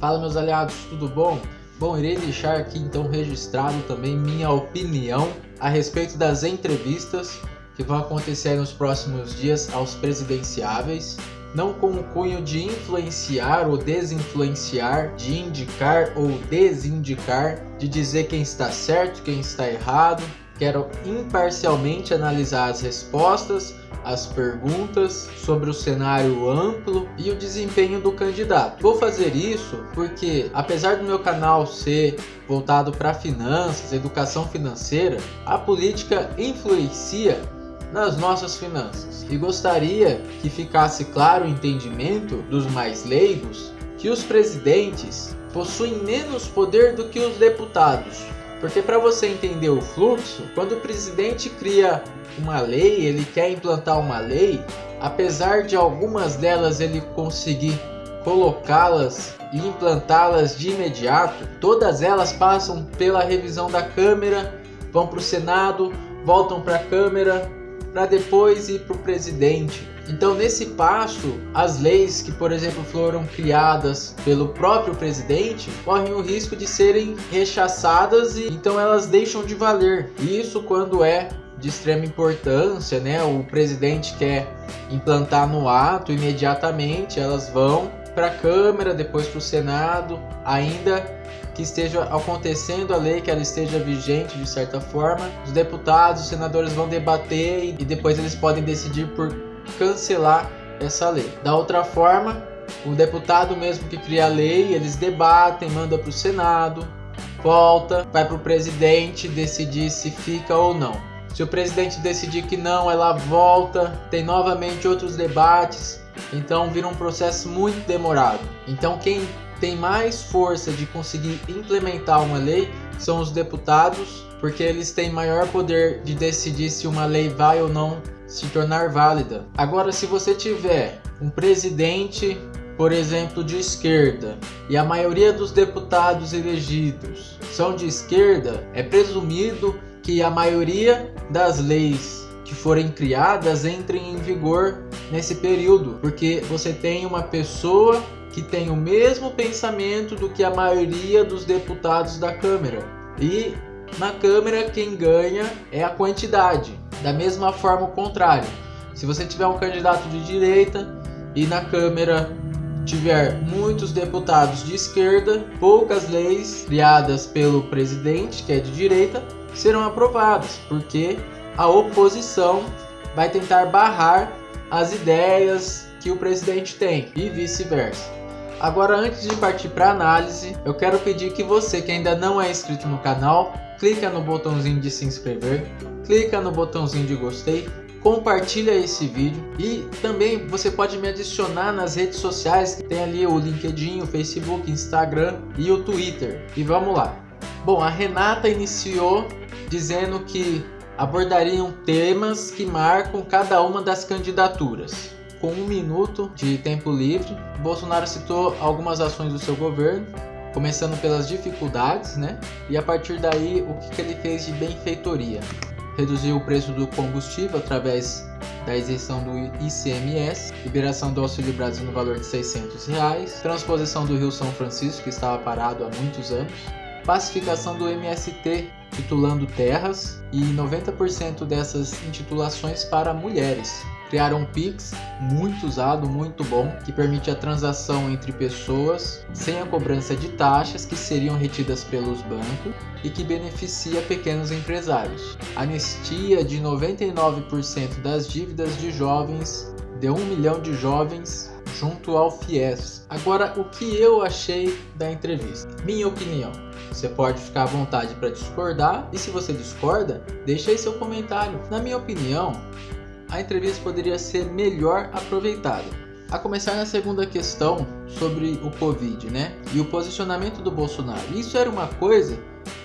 Fala meus aliados, tudo bom? Bom, irei deixar aqui então registrado também minha opinião a respeito das entrevistas que vão acontecer nos próximos dias aos presidenciáveis, não com o cunho de influenciar ou desinfluenciar, de indicar ou desindicar, de dizer quem está certo, quem está errado. Quero imparcialmente analisar as respostas as perguntas sobre o cenário amplo e o desempenho do candidato. Vou fazer isso porque, apesar do meu canal ser voltado para finanças, educação financeira, a política influencia nas nossas finanças. E gostaria que ficasse claro o entendimento dos mais leigos que os presidentes possuem menos poder do que os deputados. Porque para você entender o fluxo, quando o presidente cria uma lei, ele quer implantar uma lei, apesar de algumas delas ele conseguir colocá-las e implantá-las de imediato, todas elas passam pela revisão da Câmara, vão para o Senado, voltam para a Câmara, para depois ir para o presidente. Então, nesse passo, as leis que, por exemplo, foram criadas pelo próprio presidente correm o risco de serem rechaçadas e então elas deixam de valer. Isso quando é de extrema importância, né? O presidente quer implantar no ato imediatamente, elas vão para a Câmara, depois para o Senado, ainda que esteja acontecendo a lei, que ela esteja vigente de certa forma, os deputados, os senadores vão debater e depois eles podem decidir por cancelar essa lei. Da outra forma, o deputado mesmo que cria a lei, eles debatem, manda para o Senado, volta, vai para o presidente decidir se fica ou não. Se o presidente decidir que não, ela volta, tem novamente outros debates, então vira um processo muito demorado. Então quem tem mais força de conseguir implementar uma lei são os deputados, porque eles têm maior poder de decidir se uma lei vai ou não se tornar válida. Agora, se você tiver um presidente, por exemplo, de esquerda, e a maioria dos deputados elegidos são de esquerda, é presumido que a maioria das leis que forem criadas entrem em vigor nesse período, porque você tem uma pessoa que tem o mesmo pensamento do que a maioria dos deputados da Câmara. E na Câmara quem ganha é a quantidade. Da mesma forma o contrário. Se você tiver um candidato de direita e na Câmara tiver muitos deputados de esquerda, poucas leis criadas pelo presidente, que é de direita, serão aprovadas, porque a oposição vai tentar barrar as ideias que o presidente tem e vice-versa. Agora, antes de partir para análise, eu quero pedir que você que ainda não é inscrito no canal, clica no botãozinho de se inscrever, clica no botãozinho de gostei, compartilha esse vídeo e também você pode me adicionar nas redes sociais, tem ali o LinkedIn, o Facebook, Instagram e o Twitter. E vamos lá. Bom, a Renata iniciou dizendo que abordariam temas que marcam cada uma das candidaturas. Com um minuto de tempo livre, Bolsonaro citou algumas ações do seu governo, começando pelas dificuldades, né? E a partir daí, o que, que ele fez de benfeitoria? Reduziu o preço do combustível através da isenção do ICMS, liberação do Auxílio Brasil no valor de 600 reais, transposição do Rio São Francisco, que estava parado há muitos anos, pacificação do MST, titulando terras e 90% dessas intitulações para mulheres. Criaram um Pix muito usado, muito bom, que permite a transação entre pessoas sem a cobrança de taxas que seriam retidas pelos bancos e que beneficia pequenos empresários. Anistia de 99% das dívidas de jovens, de 1 milhão de jovens junto ao FIES. Agora, o que eu achei da entrevista? Minha opinião. Você pode ficar à vontade para discordar e se você discorda, deixa aí seu comentário. Na minha opinião, a entrevista poderia ser melhor aproveitada. A começar na segunda questão sobre o Covid, né? E o posicionamento do Bolsonaro. Isso era uma coisa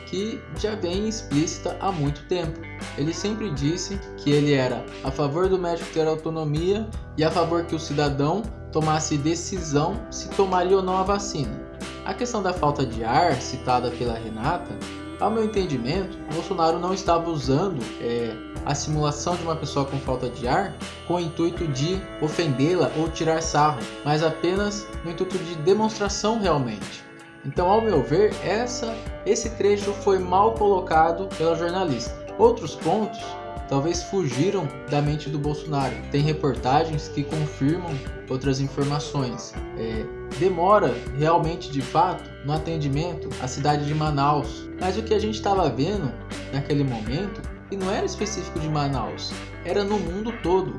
que já vem explícita há muito tempo. Ele sempre disse que ele era a favor do médico ter autonomia e a favor que o cidadão tomasse decisão se tomaria ou não a vacina. A questão da falta de ar, citada pela Renata, Ao meu entendimento, Bolsonaro não estava usando é, a simulação de uma pessoa com falta de ar com o intuito de ofendê-la ou tirar sarro, mas apenas no intuito de demonstração realmente. Então, ao meu ver, essa, esse trecho foi mal colocado pela jornalista. Outros pontos talvez fugiram da mente do Bolsonaro. Tem reportagens que confirmam outras informações. É, demora realmente, de fato, no atendimento à cidade de Manaus. Mas o que a gente estava vendo naquele momento, e não era específico de Manaus, era no mundo todo.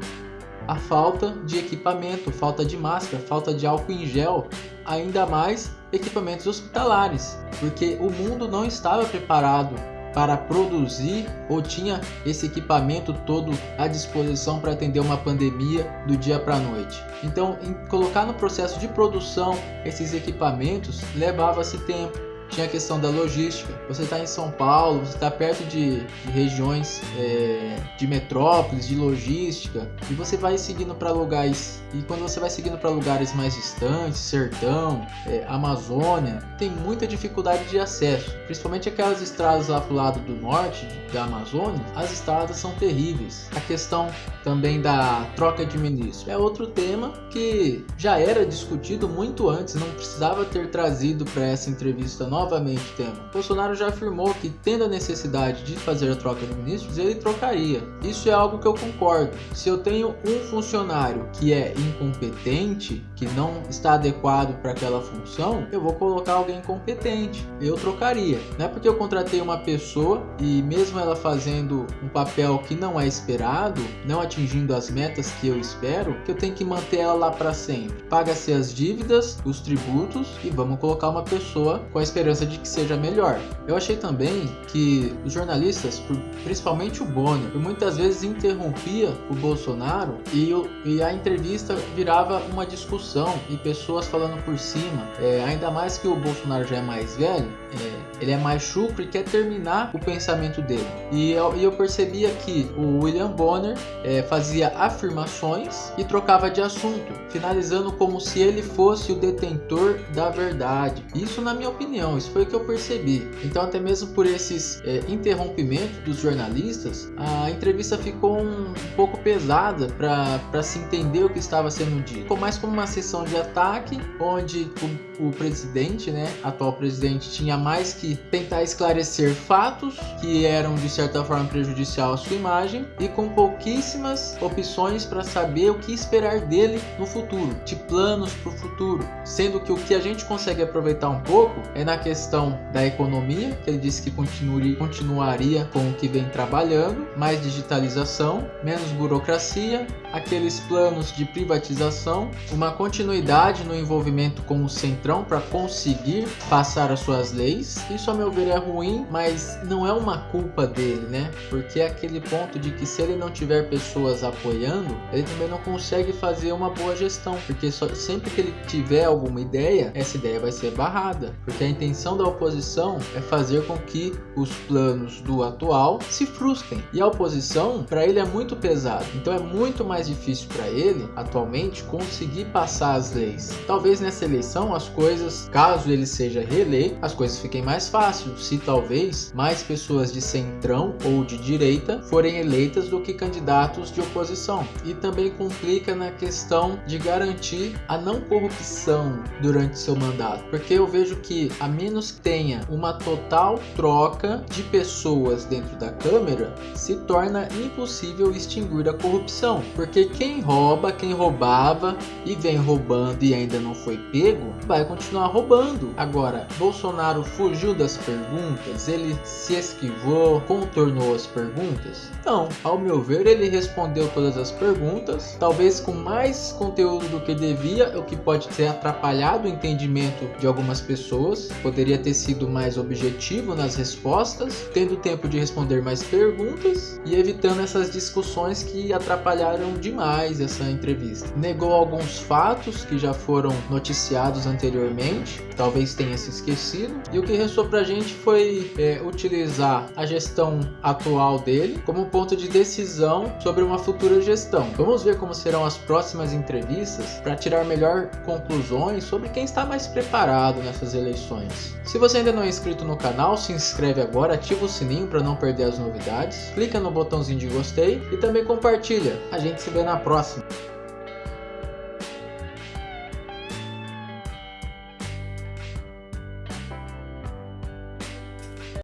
A falta de equipamento, falta de máscara, falta de álcool em gel, ainda mais equipamentos hospitalares, porque o mundo não estava preparado para produzir ou tinha esse equipamento todo à disposição para atender uma pandemia do dia para a noite. Então, colocar no processo de produção esses equipamentos levava-se tempo tinha a questão da logística. Você está em São Paulo, você está perto de, de regiões é, de metrópoles, de logística, e você vai seguindo para lugares. E quando você vai seguindo para lugares mais distantes, sertão, é, Amazônia, tem muita dificuldade de acesso. Principalmente aquelas estradas lá pro lado do norte da Amazônia, as estradas são terríveis. A questão também da troca de ministro é outro tema que já era discutido muito antes, não precisava ter trazido para essa entrevista novamente o tema. Bolsonaro já afirmou que, tendo a necessidade de fazer a troca de ministros, ele trocaria. Isso é algo que eu concordo. Se eu tenho um funcionário que é incompetente, que não está adequado para aquela função, eu vou colocar alguém competente. Eu trocaria. Não é porque eu contratei uma pessoa e mesmo ela fazendo um papel que não é esperado, não atingindo as metas que eu espero, que eu tenho que manter ela lá para sempre. Paga-se as dívidas, os tributos e vamos colocar uma pessoa com a esperança esperança de que seja melhor. Eu achei também que os jornalistas, principalmente o Bonner, muitas vezes interrompia o Bolsonaro e, e a entrevista virava uma discussão e pessoas falando por cima. É, ainda mais que o Bolsonaro já é mais velho, é, ele é mais chucro e quer terminar o pensamento dele. E eu, eu percebia que o William Bonner é, fazia afirmações e trocava de assunto, finalizando como se ele fosse o detentor da verdade. Isso, na minha opinião, isso foi o que eu percebi. Então, até mesmo por esses é, interrompimentos dos jornalistas, a entrevista ficou um, um pouco pesada para se entender o que estava sendo dito. Ficou mais como uma sessão de ataque, onde o, o presidente, né, atual presidente, tinha mais que tentar esclarecer fatos que eram de certa forma prejudicial à sua imagem e com pouquíssimas opções para saber o que esperar dele no futuro, de planos para o futuro, sendo que o que a gente consegue aproveitar um pouco é na questão da economia, que ele disse que continuaria com o que vem trabalhando, mais digitalização, menos burocracia, aqueles planos de privatização, uma continuidade no envolvimento com o Centrão para conseguir passar as suas leis. Isso, a meu ver, é ruim, mas não é uma culpa dele, né? Porque é aquele ponto de que se ele não tiver pessoas apoiando, ele também não consegue fazer uma boa gestão, porque só, sempre que ele tiver alguma ideia, essa ideia vai ser barrada, porque a intenção intenção da oposição é fazer com que os planos do atual se frustrem. E a oposição, para ele, é muito pesado. Então é muito mais difícil para ele, atualmente, conseguir passar as leis. Talvez nessa eleição as coisas, caso ele seja reeleito, as coisas fiquem mais fáceis. Se talvez mais pessoas de centrão ou de direita forem eleitas do que candidatos de oposição. E também complica na questão de garantir a não corrupção durante seu mandato. Porque eu vejo que a menos tenha uma total troca de pessoas dentro da Câmara, se torna impossível extinguir a corrupção. Porque quem rouba, quem roubava e vem roubando e ainda não foi pego, vai continuar roubando. Agora, Bolsonaro fugiu das perguntas, ele se esquivou, contornou as perguntas? Não, ao meu ver, ele respondeu todas as perguntas, talvez com mais conteúdo do que devia, o que pode ter atrapalhado o entendimento de algumas pessoas poderia ter sido mais objetivo nas respostas, tendo tempo de responder mais perguntas e evitando essas discussões que atrapalharam demais essa entrevista. Negou alguns fatos que já foram noticiados anteriormente, talvez tenha se esquecido, e o que restou pra gente foi é, utilizar a gestão atual dele como ponto de decisão sobre uma futura gestão. Vamos ver como serão as próximas entrevistas para tirar melhor conclusões sobre quem está mais preparado nessas eleições. Se você ainda não é inscrito no canal, se inscreve agora, ativa o sininho para não perder as novidades, clica no botãozinho de gostei e também compartilha. A gente se vê na próxima.